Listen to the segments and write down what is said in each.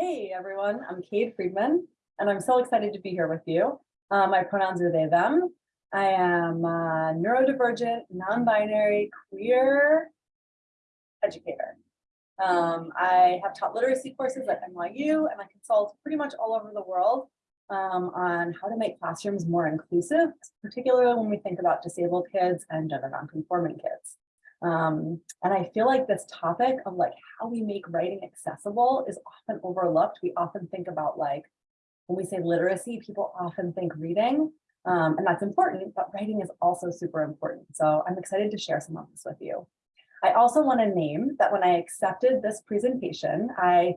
Hey everyone, I'm Kate Friedman, and I'm so excited to be here with you. Uh, my pronouns are they, them. I am a neurodivergent, non-binary, queer educator. Um, I have taught literacy courses at NYU and I consult pretty much all over the world um, on how to make classrooms more inclusive, particularly when we think about disabled kids and gender nonconforming kids. Um, and I feel like this topic of like how we make writing accessible is often overlooked. We often think about like, when we say literacy, people often think reading, um, and that's important, but writing is also super important. So I'm excited to share some of this with you. I also want to name that when I accepted this presentation, I,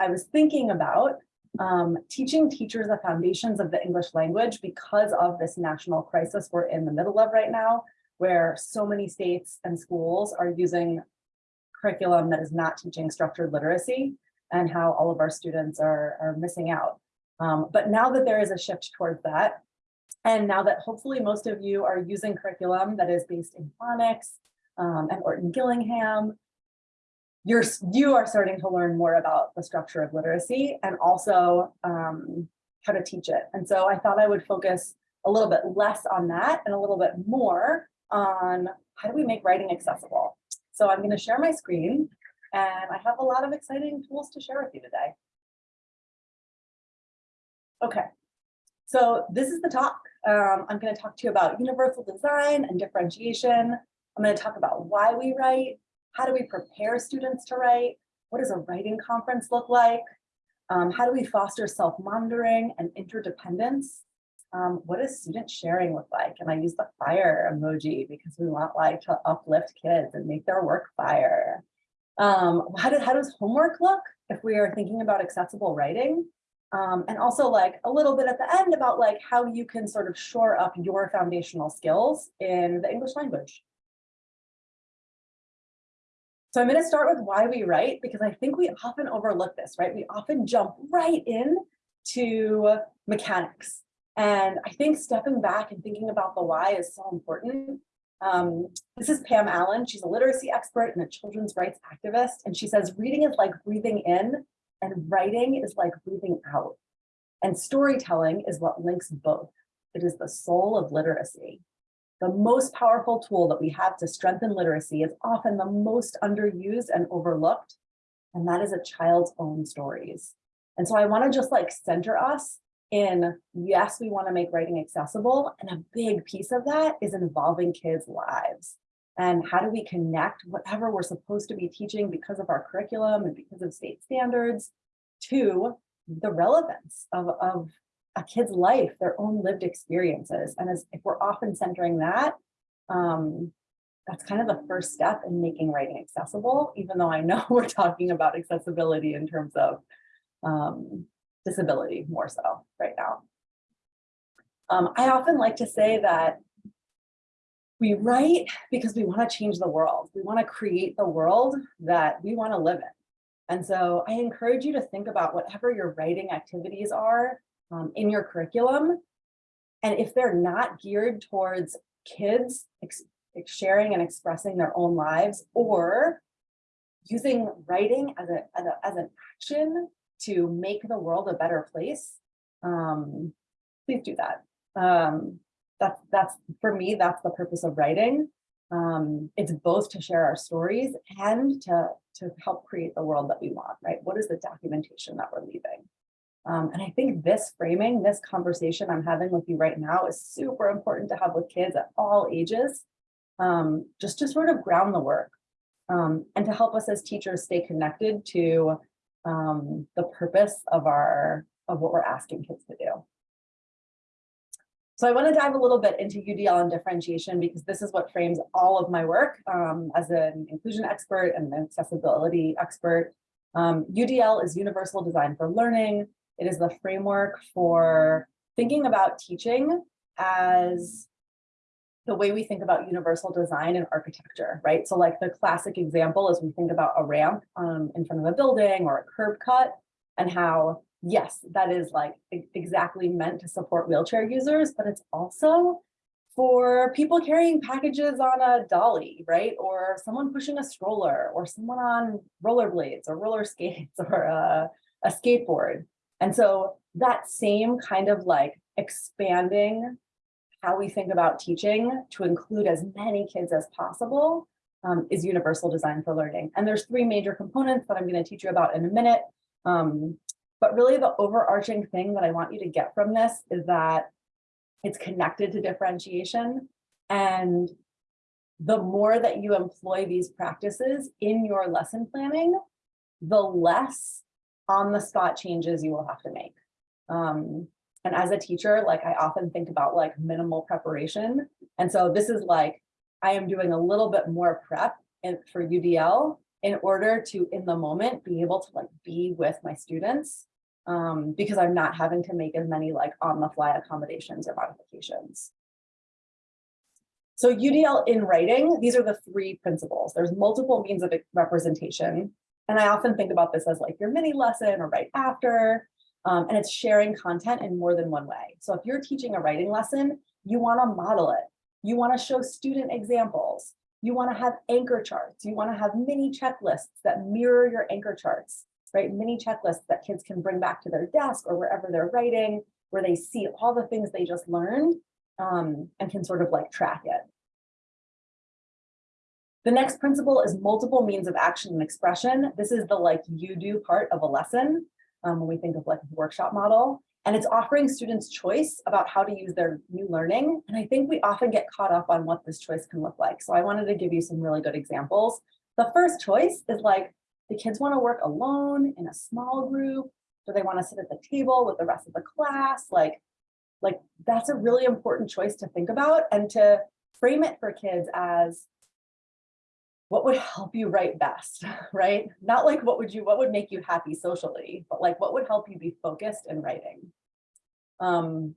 I was thinking about um, teaching teachers the foundations of the English language because of this national crisis we're in the middle of right now, where so many states and schools are using curriculum that is not teaching structured literacy and how all of our students are, are missing out. Um, but now that there is a shift towards that, and now that hopefully most of you are using curriculum that is based in phonics um, and Orton Gillingham, you're, you are starting to learn more about the structure of literacy and also um, how to teach it. And so I thought I would focus a little bit less on that and a little bit more on how do we make writing accessible. So I'm going to share my screen and I have a lot of exciting tools to share with you today. Okay, so this is the talk. Um, I'm going to talk to you about universal design and differentiation. I'm going to talk about why we write, how do we prepare students to write, what does a writing conference look like, um, how do we foster self-monitoring and interdependence, um, what does student sharing look like? And I use the fire emoji because we want like to uplift kids and make their work fire. Um, how, how does homework look if we are thinking about accessible writing? Um, and also like a little bit at the end about like how you can sort of shore up your foundational skills in the English language. So I'm going to start with why we write, because I think we often overlook this, right? We often jump right in to mechanics. And I think stepping back and thinking about the why is so important. Um, this is Pam Allyn. She's a literacy expert and a children's rights activist. And she says, reading is like breathing in and writing is like breathing out. And storytelling is what links both. It is the soul of literacy. The most powerful tool that we have to strengthen literacy is often the most underused and overlooked, and that is a child's own stories. And so I wanna just like center us in yes, we want to make writing accessible. And a big piece of that is involving kids' lives. And how do we connect whatever we're supposed to be teaching because of our curriculum and because of state standards to the relevance of, of a kid's life, their own lived experiences. And as if we're often centering that, um, that's kind of the first step in making writing accessible, even though I know we're talking about accessibility in terms of um, disability more so right now. Um, I often like to say that we write because we want to change the world. We want to create the world that we want to live in. And so I encourage you to think about whatever your writing activities are um, in your curriculum. And if they're not geared towards kids sharing and expressing their own lives or using writing as, a, as, a, as an action to make the world a better place, um, please do that. Um, that's, that's, for me, that's the purpose of writing. Um, it's both to share our stories and to, to help create the world that we want, right? What is the documentation that we're leaving? Um, and I think this framing, this conversation I'm having with you right now is super important to have with kids at all ages, um, just to sort of ground the work um, and to help us as teachers stay connected to um, the purpose of our of what we're asking kids to do. So I want to dive a little bit into UDL and differentiation because this is what frames all of my work um, as an inclusion expert and an accessibility expert. Um, UDL is Universal Design for Learning. It is the framework for thinking about teaching as the way we think about universal design and architecture, right? So like the classic example is we think about a ramp um, in front of a building or a curb cut and how, yes, that is like exactly meant to support wheelchair users, but it's also for people carrying packages on a dolly, right? Or someone pushing a stroller or someone on rollerblades or roller skates or a, a skateboard. And so that same kind of like expanding how we think about teaching to include as many kids as possible um, is universal design for learning. And there's three major components that I'm going to teach you about in a minute. Um, but really the overarching thing that I want you to get from this is that it's connected to differentiation. And the more that you employ these practices in your lesson planning, the less on the spot changes you will have to make. Um, and as a teacher, like I often think about like minimal preparation. And so this is like, I am doing a little bit more prep in, for UDL in order to, in the moment, be able to like be with my students um, because I'm not having to make as many like on the fly accommodations or modifications. So UDL in writing, these are the three principles. There's multiple means of representation. And I often think about this as like your mini lesson or right after, um, and it's sharing content in more than one way. So if you're teaching a writing lesson, you wanna model it. You wanna show student examples. You wanna have anchor charts. You wanna have mini checklists that mirror your anchor charts, right? Mini checklists that kids can bring back to their desk or wherever they're writing, where they see all the things they just learned um, and can sort of like track it. The next principle is multiple means of action and expression. This is the like you do part of a lesson um, when we think of like a workshop model. And it's offering students choice about how to use their new learning. And I think we often get caught up on what this choice can look like. So I wanted to give you some really good examples. The first choice is like the kids want to work alone in a small group. Do they want to sit at the table with the rest of the class? Like, like that's a really important choice to think about and to frame it for kids as what would help you write best, right? Not like what would you, what would make you happy socially, but like what would help you be focused in writing. Um,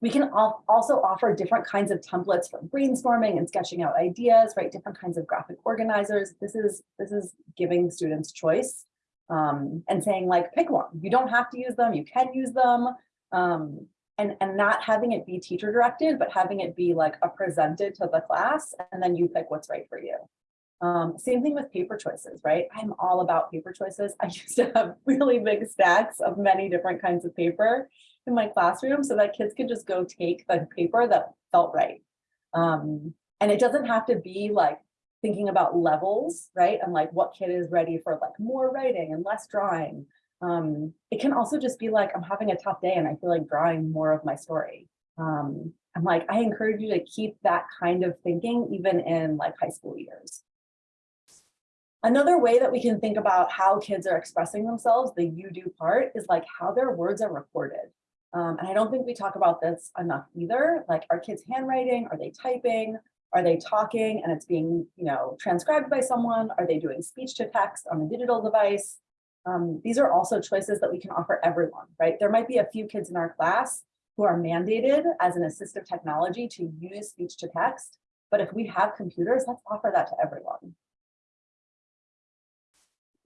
we can also offer different kinds of templates for brainstorming and sketching out ideas, right? Different kinds of graphic organizers. This is, this is giving students choice um, and saying like, pick one. You don't have to use them, you can use them. Um, and, and not having it be teacher directed, but having it be like a presented to the class and then you pick what's right for you. Um, same thing with paper choices, right? I'm all about paper choices. I used to have really big stacks of many different kinds of paper in my classroom so that kids could just go take the paper that felt right. Um, and it doesn't have to be like thinking about levels, right? And like what kid is ready for like more writing and less drawing. Um, it can also just be like, I'm having a tough day and I feel like drawing more of my story. Um, I'm like, I encourage you to keep that kind of thinking even in like high school years. Another way that we can think about how kids are expressing themselves, the you do part, is like how their words are recorded. Um, and I don't think we talk about this enough either. Like, are kids handwriting? Are they typing? Are they talking and it's being, you know, transcribed by someone? Are they doing speech to text on a digital device? Um, these are also choices that we can offer everyone, right? There might be a few kids in our class who are mandated as an assistive technology to use speech to text. But if we have computers, let's offer that to everyone.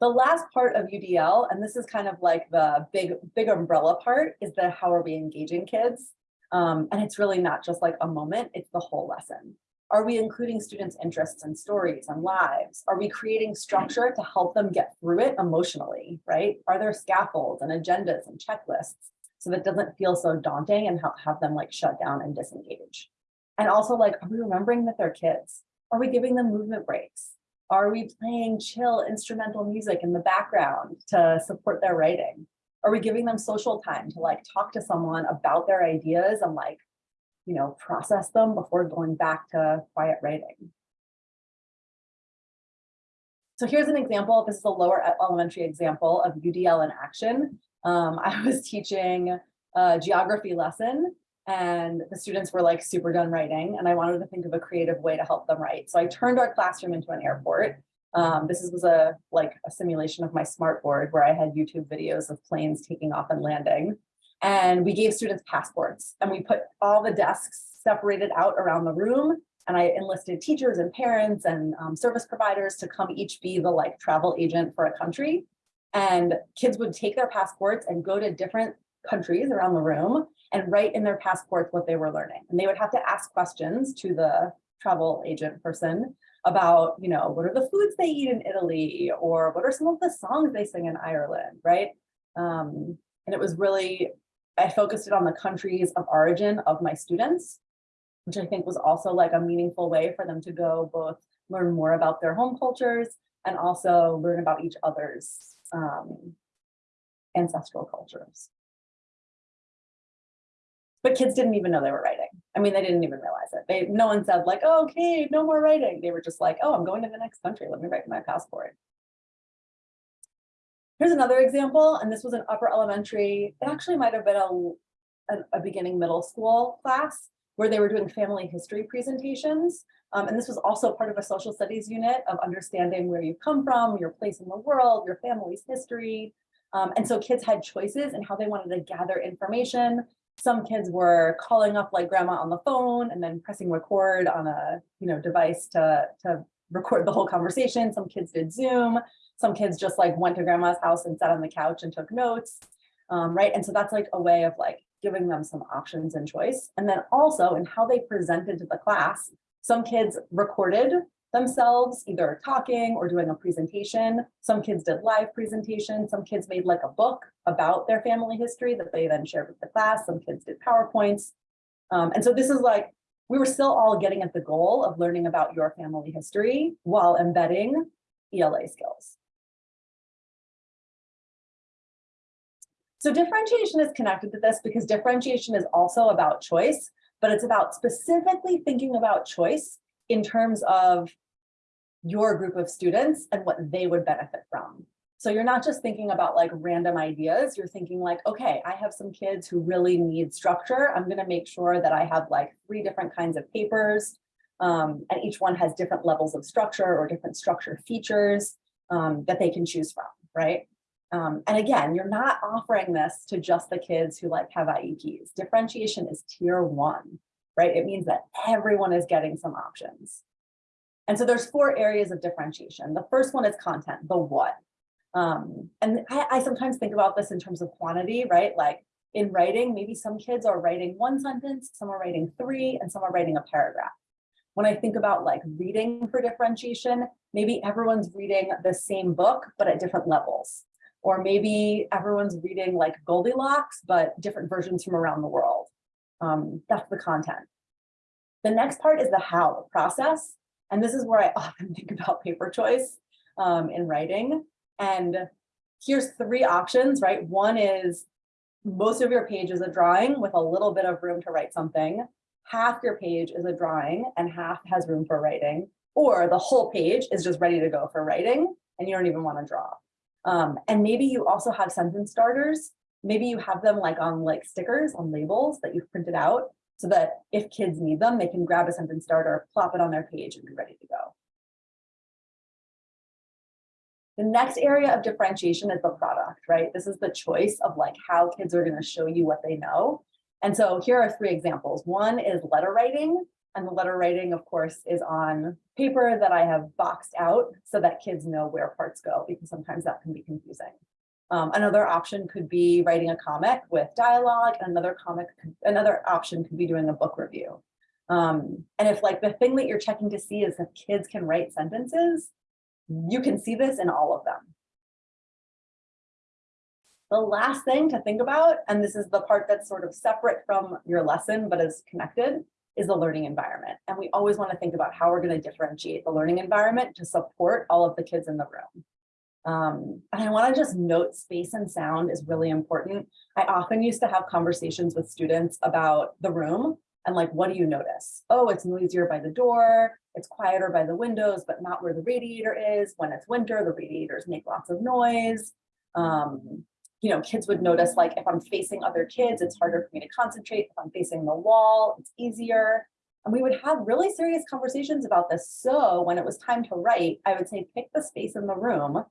The last part of UDL, and this is kind of like the big, big umbrella part, is the how are we engaging kids? Um, and it's really not just like a moment, it's the whole lesson. Are we including students' interests and stories and lives? Are we creating structure to help them get through it emotionally, right? Are there scaffolds and agendas and checklists so that doesn't feel so daunting and have them like shut down and disengage? And also like, are we remembering that they're kids? Are we giving them movement breaks? Are we playing chill instrumental music in the background to support their writing? Are we giving them social time to like talk to someone about their ideas and like, you know, process them before going back to quiet writing? So here's an example. This is a lower elementary example of UDL in action. Um, I was teaching a geography lesson and the students were like super done writing and I wanted to think of a creative way to help them write. So I turned our classroom into an airport. Um, this was a like a simulation of my smartboard where I had YouTube videos of planes taking off and landing. And we gave students passports and we put all the desks separated out around the room. And I enlisted teachers and parents and um, service providers to come each be the like travel agent for a country. And kids would take their passports and go to different countries around the room and write in their passports what they were learning. And they would have to ask questions to the travel agent person about, you know, what are the foods they eat in Italy or what are some of the songs they sing in Ireland, right? Um, and it was really, I focused it on the countries of origin of my students, which I think was also like a meaningful way for them to go both learn more about their home cultures and also learn about each other's um, ancestral cultures. But kids didn't even know they were writing. I mean, they didn't even realize it. They, no one said like, oh, okay, no more writing. They were just like, oh, I'm going to the next country. Let me write my passport. Here's another example, and this was an upper elementary. It actually might have been a, a, a beginning middle school class where they were doing family history presentations. Um, and this was also part of a social studies unit of understanding where you come from, your place in the world, your family's history. Um, and so kids had choices in how they wanted to gather information. Some kids were calling up like grandma on the phone and then pressing record on a you know device to, to record the whole conversation. Some kids did Zoom. Some kids just like went to grandma's house and sat on the couch and took notes. Um, right. And so that's like a way of like giving them some options and choice. And then also in how they presented to the class, some kids recorded themselves either talking or doing a presentation. Some kids did live presentation. Some kids made like a book about their family history that they then shared with the class. Some kids did PowerPoints. Um, and so this is like, we were still all getting at the goal of learning about your family history while embedding ELA skills. So differentiation is connected to this because differentiation is also about choice, but it's about specifically thinking about choice in terms of your group of students and what they would benefit from. So you're not just thinking about like random ideas, you're thinking like, okay, I have some kids who really need structure. I'm gonna make sure that I have like three different kinds of papers um, and each one has different levels of structure or different structure features um, that they can choose from, right? Um, and again, you're not offering this to just the kids who like have IEPs. Differentiation is tier one, right? It means that everyone is getting some options. And so there's four areas of differentiation. The first one is content, the what. Um, and I, I sometimes think about this in terms of quantity, right? Like in writing, maybe some kids are writing one sentence, some are writing three, and some are writing a paragraph. When I think about like reading for differentiation, maybe everyone's reading the same book, but at different levels. Or maybe everyone's reading like Goldilocks, but different versions from around the world. Um, that's the content. The next part is the how, the process. And this is where I often think about paper choice um, in writing. And here's three options, right? One is most of your page is a drawing with a little bit of room to write something. Half your page is a drawing and half has room for writing. Or the whole page is just ready to go for writing and you don't even want to draw. Um, and maybe you also have sentence starters. Maybe you have them like on like stickers on labels that you've printed out so that if kids need them, they can grab a sentence starter, plop it on their page and be ready to go. The next area of differentiation is the product, right? This is the choice of like how kids are going to show you what they know. And so here are three examples. One is letter writing. And the letter writing, of course, is on paper that I have boxed out so that kids know where parts go, because sometimes that can be confusing. Um, another option could be writing a comic with dialogue, and another comic, another option could be doing a book review. Um, and if like the thing that you're checking to see is if kids can write sentences, you can see this in all of them. The last thing to think about, and this is the part that's sort of separate from your lesson, but is connected, is the learning environment. And we always want to think about how we're going to differentiate the learning environment to support all of the kids in the room. Um, and I want to just note space and sound is really important. I often used to have conversations with students about the room and like, what do you notice? Oh, it's noisier by the door. It's quieter by the windows, but not where the radiator is. When it's winter, the radiators make lots of noise. Um, you know, kids would notice like if I'm facing other kids, it's harder for me to concentrate. If I'm facing the wall, it's easier. And we would have really serious conversations about this. So when it was time to write, I would say, pick the space in the room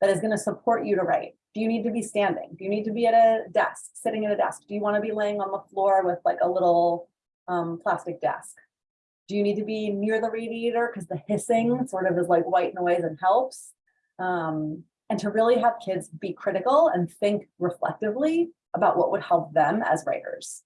that is going to support you to write. Do you need to be standing? Do you need to be at a desk, sitting at a desk? Do you want to be laying on the floor with like a little um, plastic desk? Do you need to be near the radiator because the hissing sort of is like white noise and helps? Um, and to really have kids be critical and think reflectively about what would help them as writers.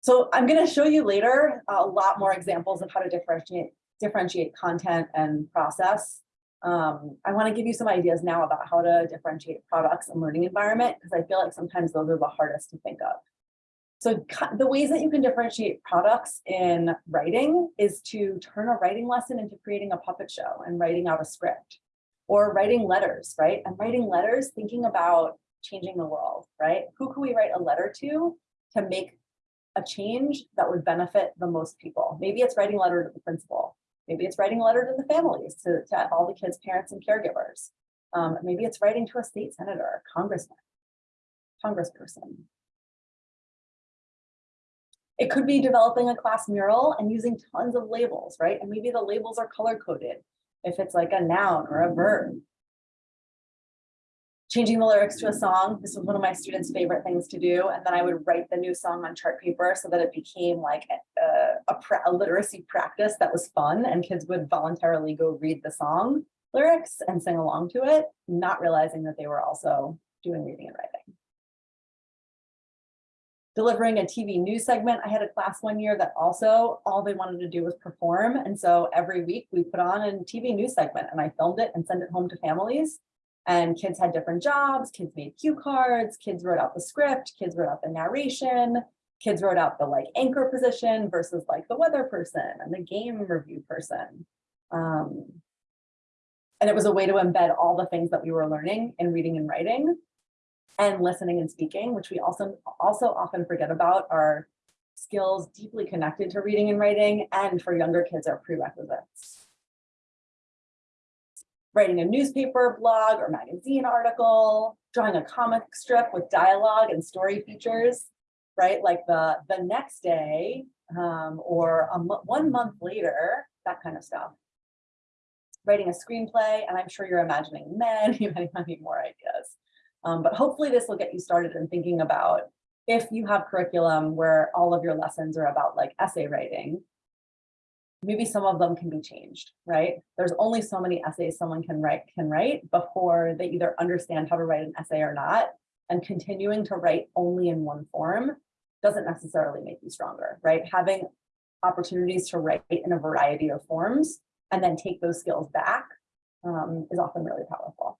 So I'm going to show you later a lot more examples of how to differentiate differentiate content and process. Um, I want to give you some ideas now about how to differentiate products and learning environment, because I feel like sometimes those are the hardest to think of. So the ways that you can differentiate products in writing is to turn a writing lesson into creating a puppet show and writing out a script or writing letters, right? And writing letters, thinking about changing the world, right? Who can we write a letter to to make a change that would benefit the most people? Maybe it's writing a letter to the principal. Maybe it's writing a letter to the families, to, to all the kids' parents and caregivers. Um, maybe it's writing to a state senator, congressman, congressperson. It could be developing a class mural and using tons of labels, right? And maybe the labels are color coded if it's like a noun or a verb. Changing the lyrics to a song, this was one of my students' favorite things to do. And then I would write the new song on chart paper so that it became like a, a, a literacy practice that was fun and kids would voluntarily go read the song lyrics and sing along to it, not realizing that they were also doing reading and writing delivering a TV news segment. I had a class one year that also all they wanted to do was perform. And so every week we put on a TV news segment and I filmed it and sent it home to families. And kids had different jobs, kids made cue cards, kids wrote out the script, kids wrote out the narration, kids wrote out the like anchor position versus like the weather person and the game review person. Um, and it was a way to embed all the things that we were learning in reading and writing and listening and speaking, which we also also often forget about are skills deeply connected to reading and writing and for younger kids are prerequisites. Writing a newspaper, blog, or magazine article, drawing a comic strip with dialogue and story features, right? Like the, the next day um, or a one month later, that kind of stuff. Writing a screenplay, and I'm sure you're imagining many, many, many more ideas. Um, but hopefully this will get you started in thinking about if you have curriculum where all of your lessons are about like essay writing, maybe some of them can be changed, right? There's only so many essays someone can write can write before they either understand how to write an essay or not. And continuing to write only in one form doesn't necessarily make you stronger, right? Having opportunities to write in a variety of forms and then take those skills back um, is often really powerful.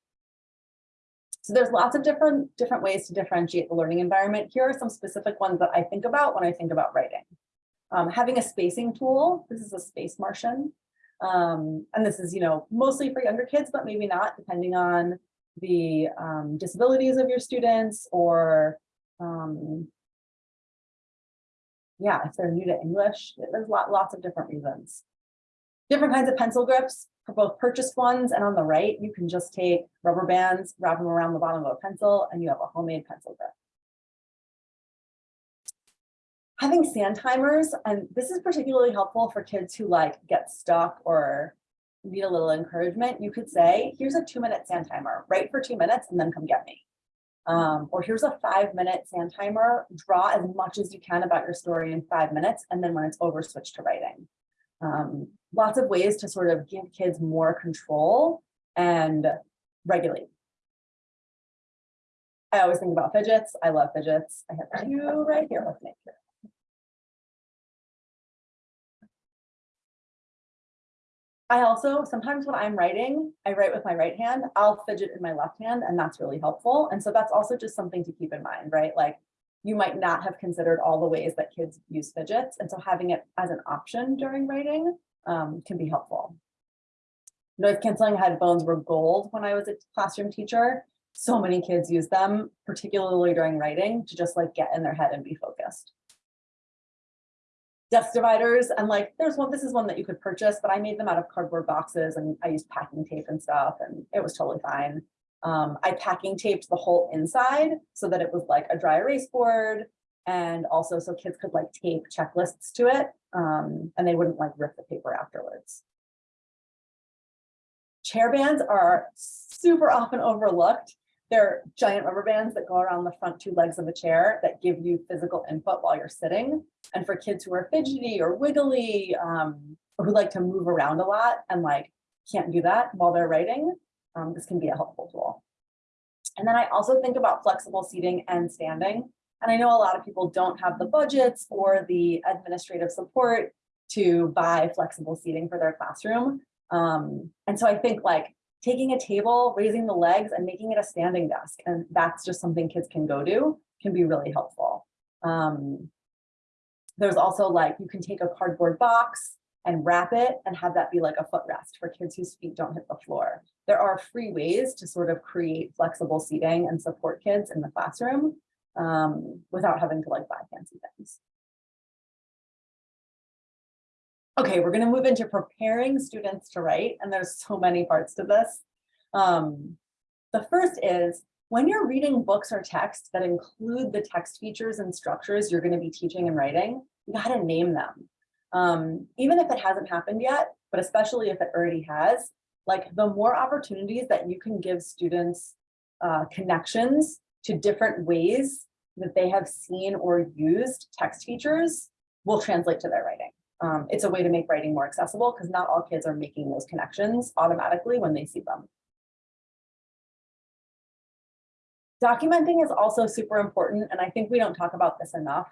So there's lots of different, different ways to differentiate the learning environment. Here are some specific ones that I think about when I think about writing. Um, having a spacing tool, this is a space Martian. Um, and this is, you know, mostly for younger kids, but maybe not, depending on the um, disabilities of your students or, um, yeah, if they're new to English, there's lot, lots of different reasons. Different kinds of pencil grips for both purchased ones and on the right, you can just take rubber bands, wrap them around the bottom of a pencil, and you have a homemade pencil grip. Having sand timers, and this is particularly helpful for kids who like get stuck or need a little encouragement. You could say, here's a two minute sand timer, write for two minutes and then come get me. Um, or here's a five minute sand timer, draw as much as you can about your story in five minutes. And then when it's over, switch to writing um, lots of ways to sort of give kids more control and regulate. I always think about fidgets. I love fidgets. I have two right here with me. I also, sometimes when I'm writing, I write with my right hand, I'll fidget in my left hand, and that's really helpful. And so that's also just something to keep in mind, right? Like you might not have considered all the ways that kids use fidgets. And so having it as an option during writing um, can be helpful. Noise canceling headphones were gold when I was a classroom teacher. So many kids use them, particularly during writing, to just like get in their head and be focused. Desk dividers, and like there's one, this is one that you could purchase, but I made them out of cardboard boxes and I used packing tape and stuff, and it was totally fine. Um, I packing taped the whole inside so that it was like a dry erase board and also so kids could like tape checklists to it um, and they wouldn't like rip the paper afterwards. Chair bands are super often overlooked. They're giant rubber bands that go around the front two legs of a chair that give you physical input while you're sitting. And for kids who are fidgety or wiggly um, or who like to move around a lot and like can't do that while they're writing, um, this can be a helpful tool. And then I also think about flexible seating and standing. And I know a lot of people don't have the budgets or the administrative support to buy flexible seating for their classroom. Um, and so I think like taking a table, raising the legs and making it a standing desk. And that's just something kids can go do can be really helpful. Um, there's also like, you can take a cardboard box and wrap it and have that be like a footrest for kids whose feet don't hit the floor. There are free ways to sort of create flexible seating and support kids in the classroom um, without having to like buy fancy things. Okay, we're going to move into preparing students to write, and there's so many parts to this. Um, the first is when you're reading books or texts that include the text features and structures you're going to be teaching and writing, you got to name them. Um, even if it hasn't happened yet, but especially if it already has, like the more opportunities that you can give students uh, connections to different ways that they have seen or used text features will translate to their writing. Um, it's a way to make writing more accessible because not all kids are making those connections automatically when they see them. Documenting is also super important, and I think we don't talk about this enough,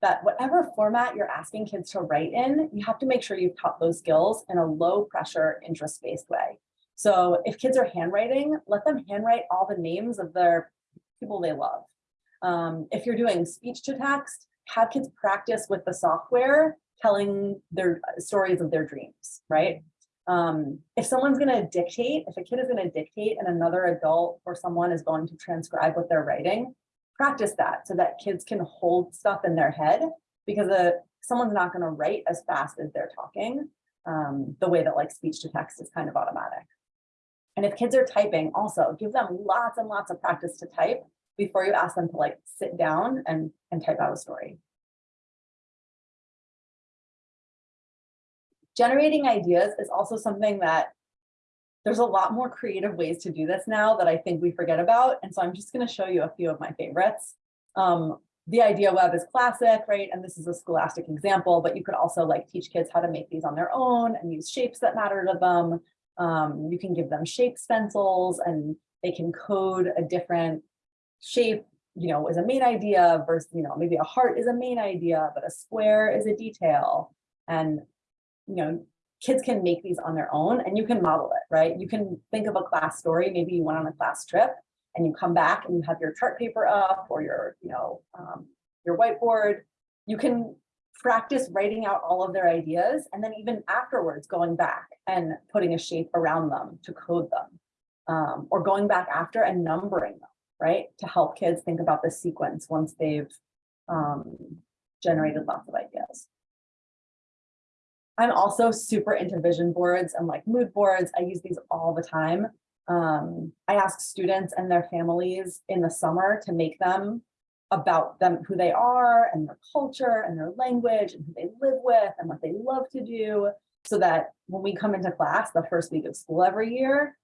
that whatever format you're asking kids to write in, you have to make sure you've taught those skills in a low pressure, interest-based way. So if kids are handwriting, let them handwrite all the names of their people they love. Um, if you're doing speech to text, have kids practice with the software telling their uh, stories of their dreams, right? Um, if someone's going to dictate, if a kid is going to dictate and another adult or someone is going to transcribe what they're writing, practice that so that kids can hold stuff in their head because uh, someone's not going to write as fast as they're talking um, the way that like speech to text is kind of automatic. And if kids are typing also give them lots and lots of practice to type before you ask them to like sit down and, and type out a story. Generating ideas is also something that there's a lot more creative ways to do this now that I think we forget about. And so I'm just going to show you a few of my favorites. Um, the idea web is classic, right? And this is a scholastic example, but you could also like teach kids how to make these on their own and use shapes that matter to them. Um, you can give them shape stencils and they can code a different shape, you know, as a main idea versus, you know, maybe a heart is a main idea, but a square is a detail. And you know, kids can make these on their own and you can model it, right? You can think of a class story, maybe you went on a class trip and you come back and you have your chart paper up or your, you know, um, your whiteboard. You can practice writing out all of their ideas and then even afterwards going back and putting a shape around them to code them um, or going back after and numbering them, right? To help kids think about the sequence once they've um, generated lots of ideas. I'm also super into vision boards and like mood boards. I use these all the time. Um, I ask students and their families in the summer to make them about them, who they are and their culture and their language and who they live with and what they love to do. So that when we come into class the first week of school every year,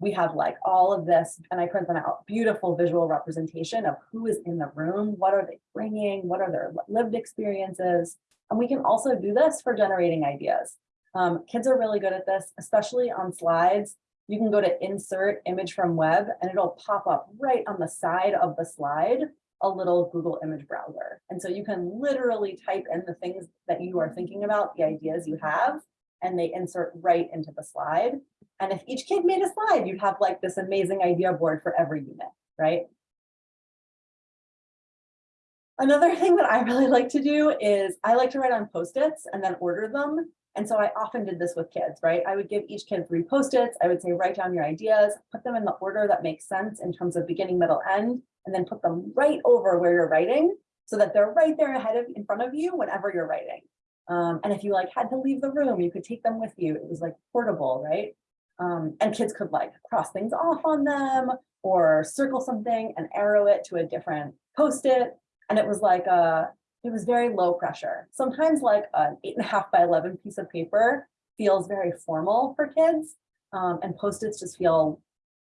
we have like all of this and I print them out, beautiful visual representation of who is in the room, what are they bringing, what are their lived experiences, and we can also do this for generating ideas. Um, kids are really good at this, especially on slides. You can go to insert image from web and it'll pop up right on the side of the slide, a little Google image browser. And so you can literally type in the things that you are thinking about, the ideas you have, and they insert right into the slide. And if each kid made a slide, you'd have like this amazing idea board for every unit, right? Another thing that I really like to do is I like to write on post-its and then order them. And so I often did this with kids, right? I would give each kid three post-its. I would say, write down your ideas, put them in the order that makes sense in terms of beginning, middle, end, and then put them right over where you're writing so that they're right there ahead of in front of you whenever you're writing. Um, and if you like had to leave the room, you could take them with you. It was like portable, right? Um, and kids could like cross things off on them or circle something and arrow it to a different post-it and it was like a, it was very low pressure. Sometimes like an eight and a half by 11 piece of paper feels very formal for kids. Um, and post-its just feel,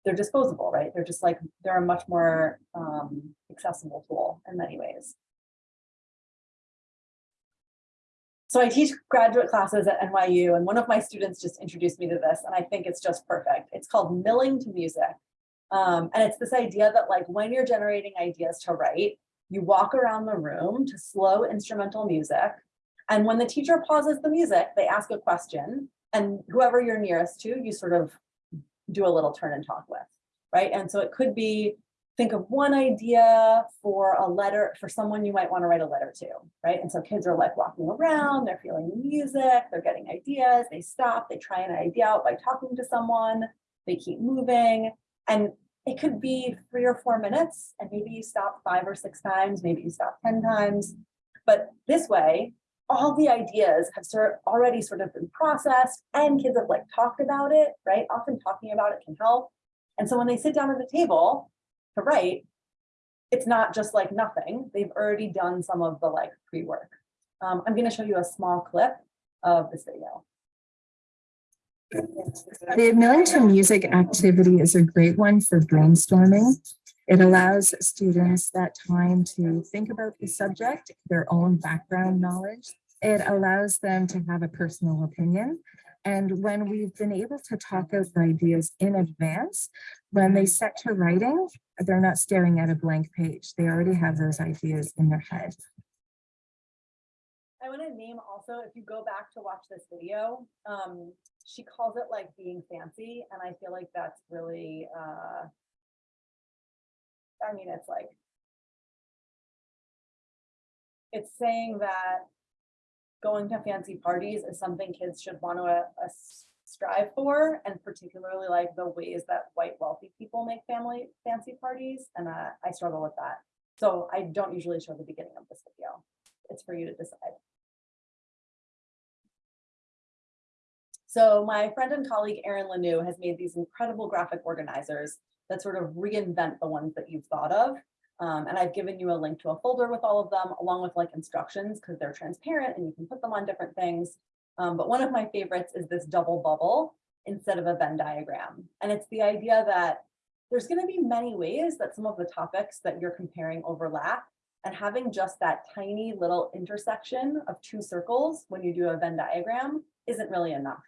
they're disposable, right? They're just like, they're a much more um, accessible tool in many ways. So I teach graduate classes at NYU and one of my students just introduced me to this and I think it's just perfect. It's called milling to music. Um, and it's this idea that like when you're generating ideas to write, you walk around the room to slow instrumental music. And when the teacher pauses the music, they ask a question and whoever you're nearest to, you sort of do a little turn and talk with, right? And so it could be, think of one idea for a letter, for someone you might want to write a letter to, right? And so kids are like walking around, they're feeling the music, they're getting ideas, they stop, they try an idea out by talking to someone, they keep moving. And it could be three or four minutes, and maybe you stop five or six times, maybe you stop 10 times. But this way, all the ideas have sort already sort of been processed and kids have like talked about it, right? Often talking about it can help. And so when they sit down at the table to write, it's not just like nothing. They've already done some of the like pre-work. Um, I'm going to show you a small clip of this video. The Milling to Music Activity is a great one for brainstorming. It allows students that time to think about the subject, their own background knowledge. It allows them to have a personal opinion. And when we've been able to talk out ideas in advance, when they set to writing, they're not staring at a blank page. They already have those ideas in their head. I want to name also, if you go back to watch this video, um, she calls it like being fancy, and I feel like that's really, uh, I mean, it's like, it's saying that going to fancy parties is something kids should want to uh, strive for, and particularly like the ways that white wealthy people make family fancy parties, and uh, I struggle with that. So I don't usually show the beginning of this video. It's for you to decide. So my friend and colleague Erin Lanou has made these incredible graphic organizers that sort of reinvent the ones that you've thought of. Um, and I've given you a link to a folder with all of them along with like instructions because they're transparent and you can put them on different things. Um, but one of my favorites is this double bubble instead of a Venn diagram. And it's the idea that there's going to be many ways that some of the topics that you're comparing overlap and having just that tiny little intersection of two circles when you do a Venn diagram isn't really enough.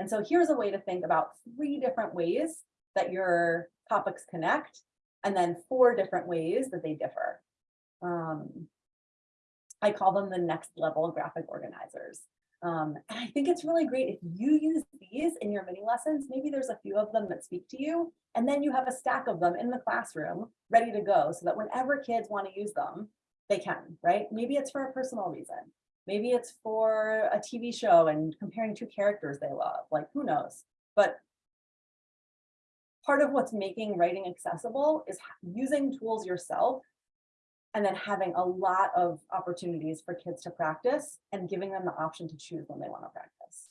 And so here's a way to think about three different ways that your topics connect, and then four different ways that they differ. Um, I call them the next level graphic organizers. Um, and I think it's really great if you use these in your mini lessons, maybe there's a few of them that speak to you, and then you have a stack of them in the classroom ready to go so that whenever kids want to use them, they can, right? Maybe it's for a personal reason. Maybe it's for a TV show and comparing two characters they love, like who knows? But part of what's making writing accessible is using tools yourself and then having a lot of opportunities for kids to practice and giving them the option to choose when they want to practice.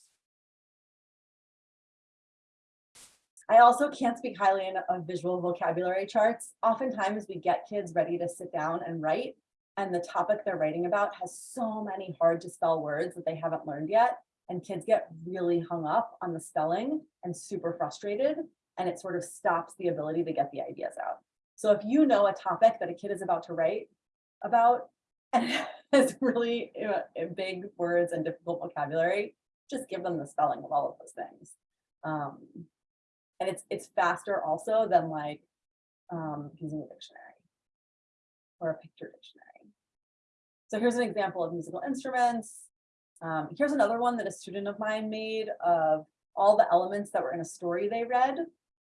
I also can't speak highly enough of visual vocabulary charts. Oftentimes we get kids ready to sit down and write and the topic they're writing about has so many hard to spell words that they haven't learned yet. And kids get really hung up on the spelling and super frustrated. And it sort of stops the ability to get the ideas out. So if you know a topic that a kid is about to write about and has really uh, big words and difficult vocabulary, just give them the spelling of all of those things. Um, and it's it's faster also than like um, using a dictionary or a picture dictionary. So here's an example of musical instruments. Um, here's another one that a student of mine made of all the elements that were in a story they read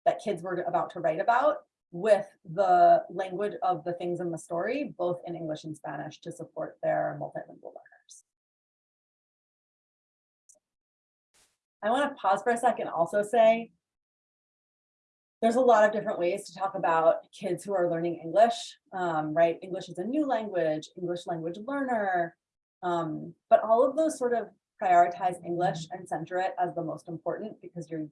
that kids were about to write about with the language of the things in the story, both in English and Spanish to support their multilingual learners. I want to pause for a second also say there's a lot of different ways to talk about kids who are learning English, um, right? English is a new language, English language learner, um, but all of those sort of prioritize English and center it as the most important because your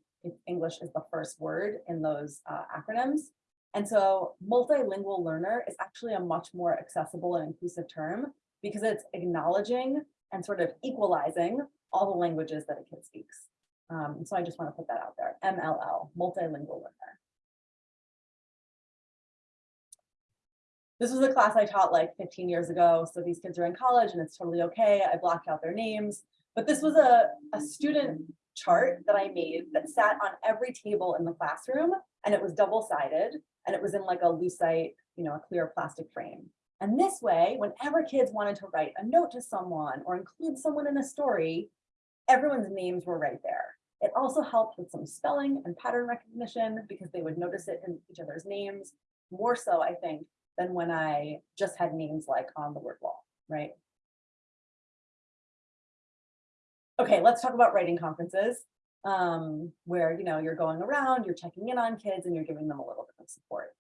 English is the first word in those uh, acronyms. And so multilingual learner is actually a much more accessible and inclusive term because it's acknowledging and sort of equalizing all the languages that a kid speaks. Um, so I just want to put that out there, MLL, multilingual learner. This was a class I taught like 15 years ago. So these kids are in college and it's totally okay. I blocked out their names, but this was a, a student chart that I made that sat on every table in the classroom and it was double sided and it was in like a lucite, you know, a clear plastic frame. And this way, whenever kids wanted to write a note to someone or include someone in a story, everyone's names were right there. It also helped with some spelling and pattern recognition because they would notice it in each other's names, more so, I think, than when I just had names like on the word wall, right? Okay, let's talk about writing conferences, um, where, you know, you're going around, you're checking in on kids and you're giving them a little bit of support.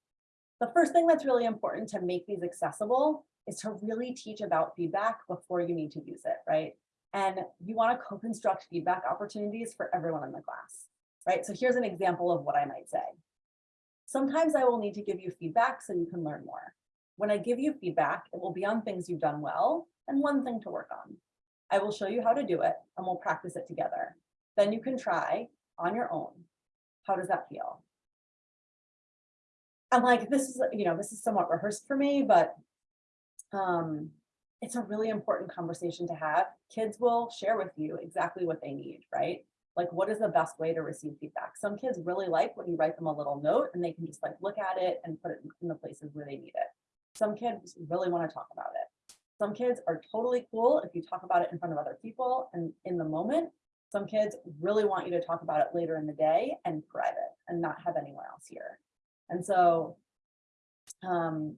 The first thing that's really important to make these accessible is to really teach about feedback before you need to use it, right? And you want to co-construct feedback opportunities for everyone in the class, right? So here's an example of what I might say. Sometimes I will need to give you feedback so you can learn more. When I give you feedback, it will be on things you've done well and one thing to work on. I will show you how to do it and we'll practice it together. Then you can try on your own. How does that feel? I'm like, this is, you know, this is somewhat rehearsed for me, but um, it's a really important conversation to have. Kids will share with you exactly what they need, right? Like, what is the best way to receive feedback? Some kids really like when you write them a little note and they can just like look at it and put it in the places where they need it. Some kids really want to talk about it. Some kids are totally cool if you talk about it in front of other people and in the moment. Some kids really want you to talk about it later in the day and private and not have anyone else here. And so, um,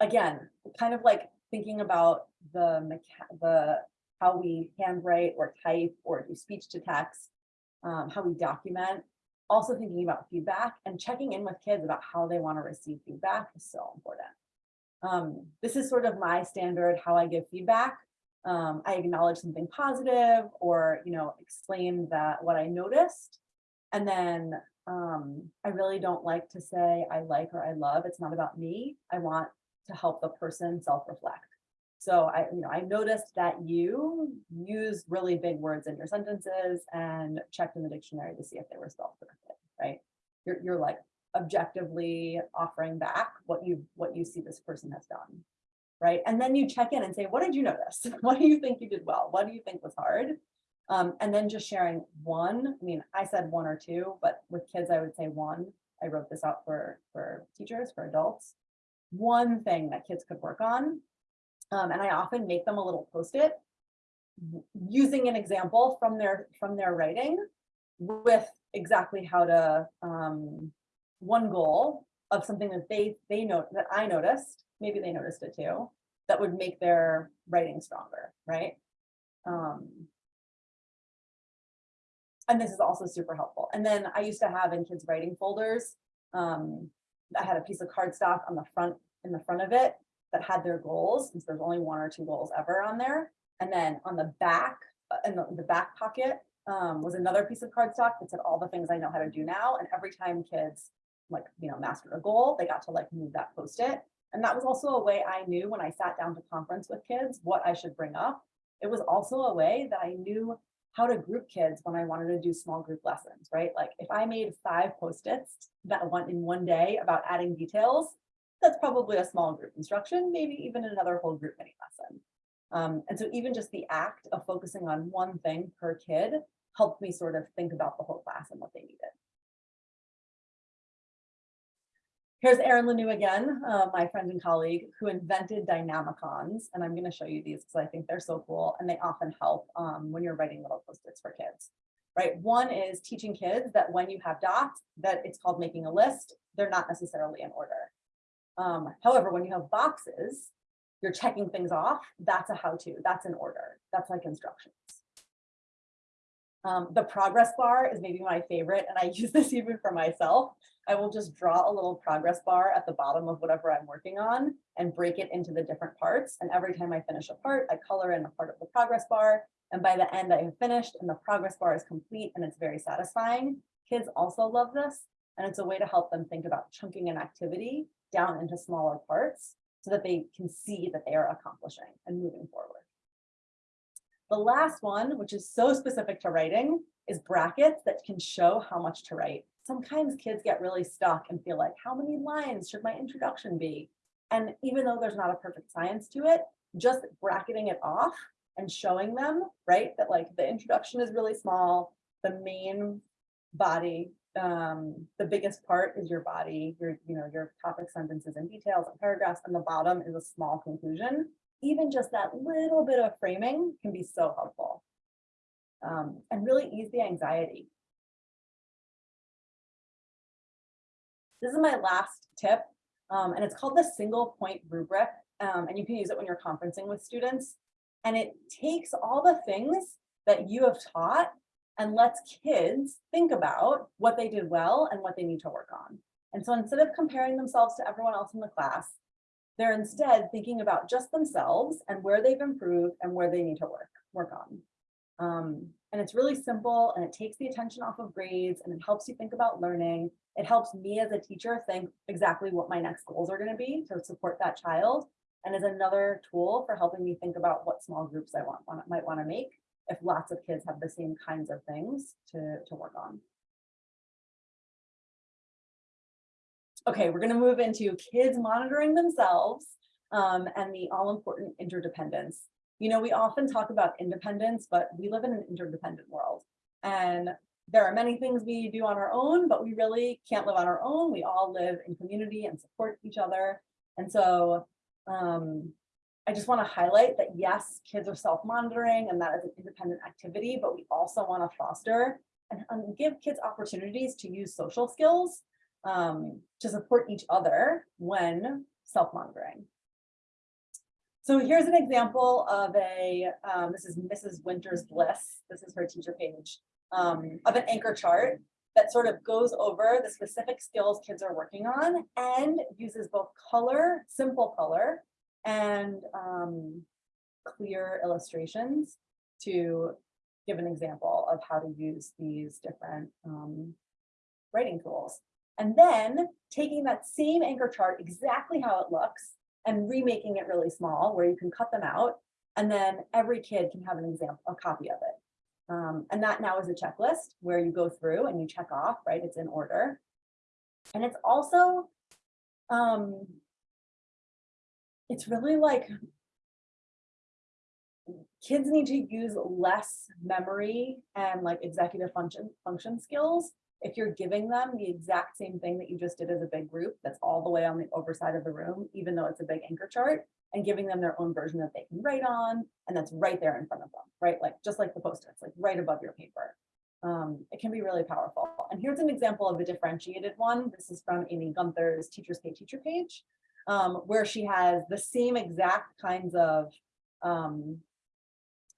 again, kind of like thinking about the the how we handwrite or type or do speech to text, um, how we document, also thinking about feedback and checking in with kids about how they want to receive feedback is so important. Um, this is sort of my standard how I give feedback. Um, I acknowledge something positive or, you know, explain that what I noticed. And then um, I really don't like to say I like or I love. It's not about me. I want to help the person self-reflect. So I, you know, I noticed that you use really big words in your sentences and checked in the dictionary to see if they were spelled correctly, right? You're, you're like objectively offering back what you, what you see this person has done, right? And then you check in and say, what did you notice? What do you think you did well? What do you think was hard? Um, and then just sharing one, I mean, I said one or two, but with kids, I would say one. I wrote this out for, for teachers, for adults. One thing that kids could work on. Um, and I often make them a little post-it using an example from their, from their writing with exactly how to, um, one goal of something that they, they know, that I noticed, maybe they noticed it too, that would make their writing stronger, right? Um, and this is also super helpful. And then I used to have in kids writing folders, um, I had a piece of cardstock on the front, in the front of it that had their goals, since there's only one or two goals ever on there. And then on the back, uh, in the, the back pocket, um, was another piece of cardstock that said all the things I know how to do now. And every time kids like, you know, mastered a goal, they got to like move that post-it. And that was also a way I knew when I sat down to conference with kids, what I should bring up. It was also a way that I knew how to group kids when I wanted to do small group lessons, right? Like if I made five post-its that went in one day about adding details, that's probably a small group instruction, maybe even another whole group mini lesson. Um, and so even just the act of focusing on one thing per kid helped me sort of think about the whole class and what they needed. Here's Erin Lanou again, uh, my friend and colleague who invented Dynamicons. And I'm going to show you these because I think they're so cool and they often help um, when you're writing little post-its for kids. Right. One is teaching kids that when you have dots, that it's called making a list. They're not necessarily in order. Um, however, when you have boxes, you're checking things off. That's a how-to. That's an order. That's like instructions. Um, the progress bar is maybe my favorite, and I use this even for myself. I will just draw a little progress bar at the bottom of whatever I'm working on and break it into the different parts. And every time I finish a part, I color in a part of the progress bar. And by the end, I have finished and the progress bar is complete and it's very satisfying. Kids also love this. And it's a way to help them think about chunking an activity down into smaller parts so that they can see that they are accomplishing and moving forward. The last one, which is so specific to writing, is brackets that can show how much to write. Sometimes kids get really stuck and feel like, how many lines should my introduction be? And even though there's not a perfect science to it, just bracketing it off and showing them, right, that like the introduction is really small, the main body, um, the biggest part is your body, your, you know, your topic sentences and details and paragraphs, and the bottom is a small conclusion even just that little bit of framing can be so helpful. um, and really ease the anxiety. This is my last tip, um, and it's called the single point rubric, um, and you can use it when you're conferencing with students. And it takes all the things that you have taught and lets kids think about what they did well and what they need to work on. And so instead of comparing themselves to everyone else in the class, they're instead thinking about just themselves and where they've improved and where they need to work, work on. Um, and it's really simple and it takes the attention off of grades and it helps you think about learning. It helps me as a teacher think exactly what my next goals are going to be to support that child. And is another tool for helping me think about what small groups I want, want might want to make if lots of kids have the same kinds of things to, to work on. Okay, we're going to move into kids monitoring themselves um, and the all important interdependence. You know, we often talk about independence, but we live in an interdependent world. And there are many things we do on our own, but we really can't live on our own. We all live in community and support each other. And so um, I just want to highlight that yes, kids are self-monitoring and that is an independent activity, but we also want to foster and, and give kids opportunities to use social skills um, to support each other when self-monitoring. So here's an example of a, um, this is Mrs. Winters Bliss. This is her teacher page um, of an anchor chart that sort of goes over the specific skills kids are working on and uses both color, simple color, and um, clear illustrations to give an example of how to use these different um, writing tools. And then taking that same anchor chart, exactly how it looks, and remaking it really small where you can cut them out. And then every kid can have an example, a copy of it. Um, and that now is a checklist where you go through and you check off, right? It's in order. And it's also, um, it's really like kids need to use less memory and like executive function function skills if you're giving them the exact same thing that you just did as a big group that's all the way on the overside of the room, even though it's a big anchor chart, and giving them their own version that they can write on, and that's right there in front of them, right? Like just like the post-its, like right above your paper. Um, it can be really powerful. And here's an example of a differentiated one. This is from Amy Gunther's Teachers Pay Teacher page, um, where she has the same exact kinds of um,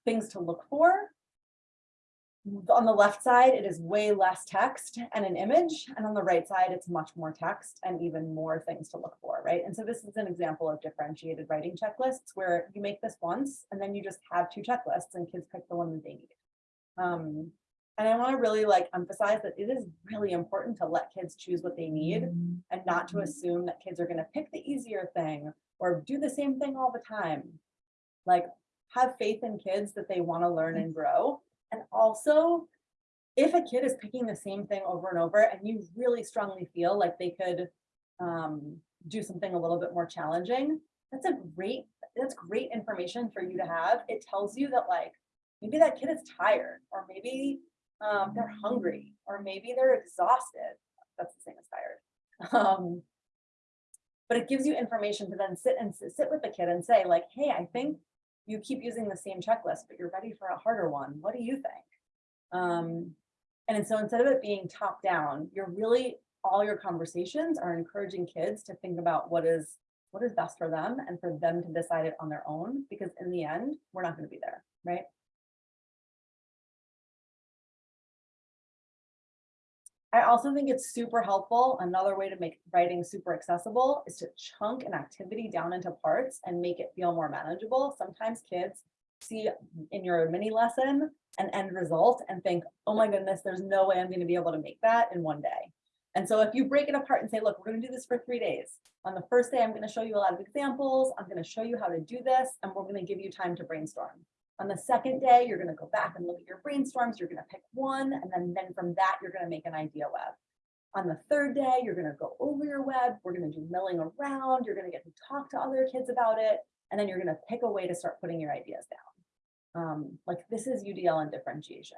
things to look for, on the left side, it is way less text and an image, and on the right side, it's much more text and even more things to look for, right? And so this is an example of differentiated writing checklists where you make this once and then you just have two checklists and kids pick the one that they need. Um, and I want to really like emphasize that it is really important to let kids choose what they need and not to assume that kids are going to pick the easier thing or do the same thing all the time. Like have faith in kids that they want to learn and grow and also, if a kid is picking the same thing over and over and you really strongly feel like they could um, do something a little bit more challenging, that's a great, that's great information for you to have. It tells you that like, maybe that kid is tired or maybe um, they're hungry or maybe they're exhausted. That's the same as tired. Um, but it gives you information to then sit and sit with the kid and say like, hey, I think you keep using the same checklist, but you're ready for a harder one. What do you think? Um, and so instead of it being top down, you're really, all your conversations are encouraging kids to think about what is what is best for them and for them to decide it on their own, because in the end, we're not going to be there, right? I also think it's super helpful. Another way to make writing super accessible is to chunk an activity down into parts and make it feel more manageable. Sometimes kids see in your mini lesson an end result and think, oh my goodness, there's no way I'm going to be able to make that in one day. And so if you break it apart and say, look, we're going to do this for three days. On the first day, I'm going to show you a lot of examples. I'm going to show you how to do this, and we're going to give you time to brainstorm. On the second day, you're going to go back and look at your brainstorms. You're going to pick one, and then, then from that, you're going to make an idea web. On the third day, you're going to go over your web. We're going to do milling around. You're going to get to talk to other kids about it. And then you're going to pick a way to start putting your ideas down. Um, like this is UDL and differentiation.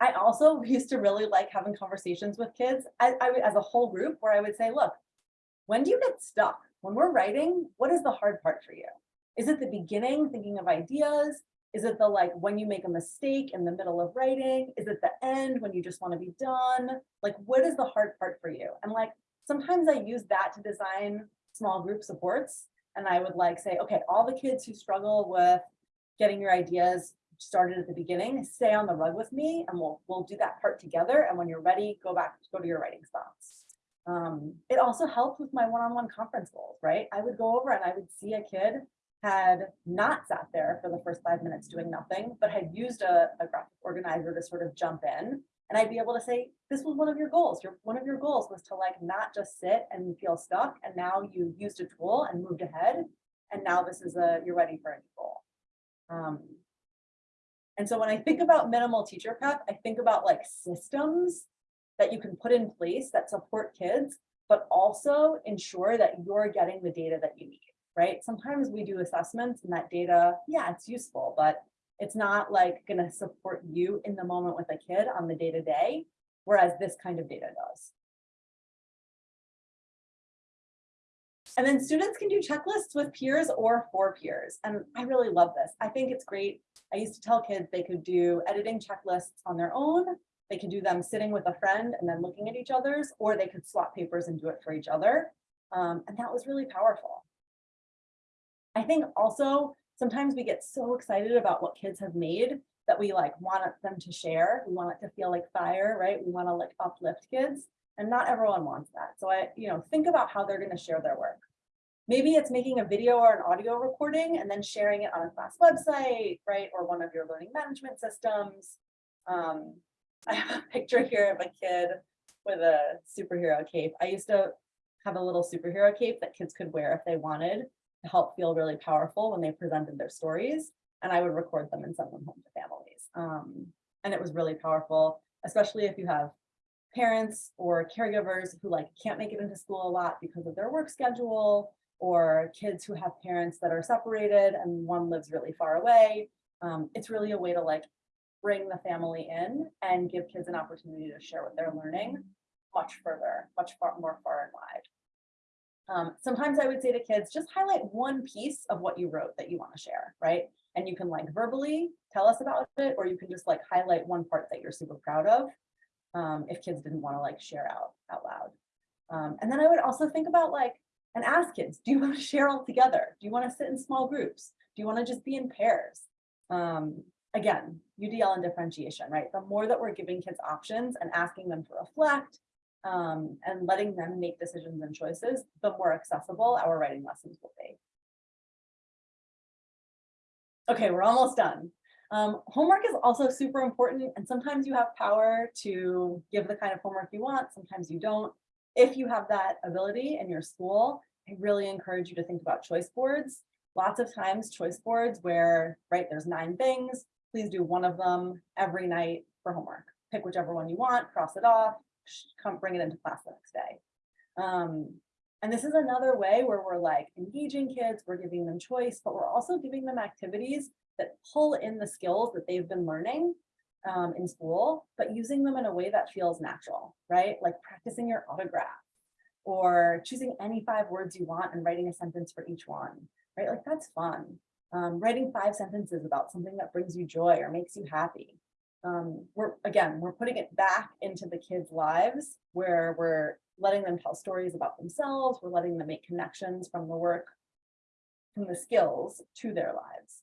I also used to really like having conversations with kids as a whole group where I would say, look, when do you get stuck? When we're writing, what is the hard part for you? Is it the beginning, thinking of ideas? Is it the like when you make a mistake in the middle of writing? Is it the end when you just want to be done? Like, what is the hard part for you? And like, sometimes I use that to design small group supports. And I would like say, okay, all the kids who struggle with getting your ideas started at the beginning, stay on the rug with me and we'll, we'll do that part together. And when you're ready, go back, go to your writing spots. Um, it also helped with my one-on-one conference goals, right? I would go over and I would see a kid had not sat there for the first five minutes doing nothing, but had used a, a graphic organizer to sort of jump in. And I'd be able to say, this was one of your goals. Your one of your goals was to like not just sit and feel stuck. And now you used a tool and moved ahead. And now this is a you're ready for a new goal. Um, and so when I think about minimal teacher prep, I think about like systems that you can put in place that support kids, but also ensure that you're getting the data that you need, right? Sometimes we do assessments and that data, yeah, it's useful, but it's not like gonna support you in the moment with a kid on the day to day, whereas this kind of data does. And then students can do checklists with peers or for peers. And I really love this. I think it's great. I used to tell kids they could do editing checklists on their own. They could do them sitting with a friend and then looking at each other's, or they could swap papers and do it for each other. Um, and that was really powerful. I think also sometimes we get so excited about what kids have made that we like want them to share. We want it to feel like fire, right? We want to like uplift kids and not everyone wants that. So I, you know, think about how they're going to share their work. Maybe it's making a video or an audio recording and then sharing it on a class website, right? Or one of your learning management systems. Um, I have a picture here of a kid with a superhero cape. I used to have a little superhero cape that kids could wear if they wanted to help feel really powerful when they presented their stories. And I would record them and send them home to families. Um, and it was really powerful, especially if you have parents or caregivers who like can't make it into school a lot because of their work schedule or kids who have parents that are separated and one lives really far away. Um, it's really a way to like bring the family in and give kids an opportunity to share what they're learning much further, much far more far and wide. Um, sometimes I would say to kids, just highlight one piece of what you wrote that you want to share, right? And you can like verbally tell us about it, or you can just like highlight one part that you're super proud of um, if kids didn't want to like share out out loud. Um, and then I would also think about like, and ask kids, do you want to share all together? Do you want to sit in small groups? Do you want to just be in pairs? Again, UDL and differentiation, right? The more that we're giving kids options and asking them to reflect um, and letting them make decisions and choices, the more accessible our writing lessons will be. Okay, we're almost done. Um, homework is also super important and sometimes you have power to give the kind of homework you want, sometimes you don't. If you have that ability in your school, I really encourage you to think about choice boards. Lots of times choice boards where, right, there's nine things, please do one of them every night for homework. Pick whichever one you want, cross it off, come bring it into class the next day. Um, and this is another way where we're like engaging kids, we're giving them choice, but we're also giving them activities that pull in the skills that they've been learning um, in school, but using them in a way that feels natural, right? Like practicing your autograph or choosing any five words you want and writing a sentence for each one, right? Like that's fun. Um, writing five sentences about something that brings you joy or makes you happy. Um, we're again, we're putting it back into the kids' lives where we're letting them tell stories about themselves. We're letting them make connections from the work, from the skills to their lives.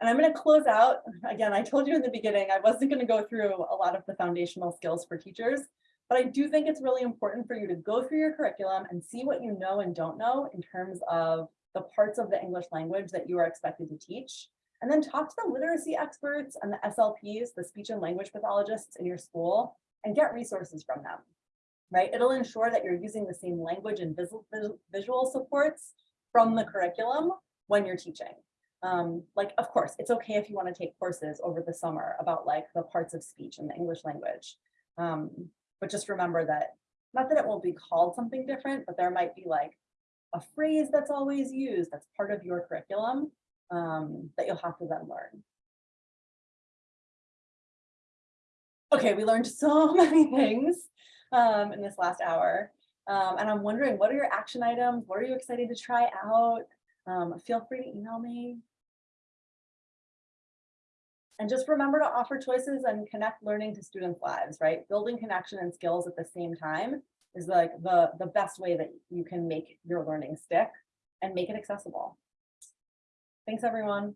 And I'm going to close out. Again, I told you in the beginning, I wasn't going to go through a lot of the foundational skills for teachers, but I do think it's really important for you to go through your curriculum and see what you know and don't know in terms of the parts of the English language that you are expected to teach. And then talk to the literacy experts and the SLPs, the speech and language pathologists in your school, and get resources from them, right? It'll ensure that you're using the same language and visual, supports from the curriculum when you're teaching. Um, like, of course, it's okay if you want to take courses over the summer about like the parts of speech in the English language. Um, but just remember that, not that it won't be called something different, but there might be like a phrase that's always used that's part of your curriculum um, that you'll have to then learn. Okay, we learned so many things um, in this last hour. Um, and I'm wondering, what are your action items? What are you excited to try out? Um, feel free to email me. And just remember to offer choices and connect learning to students' lives, right? Building connection and skills at the same time is like the, the best way that you can make your learning stick and make it accessible. Thanks, everyone.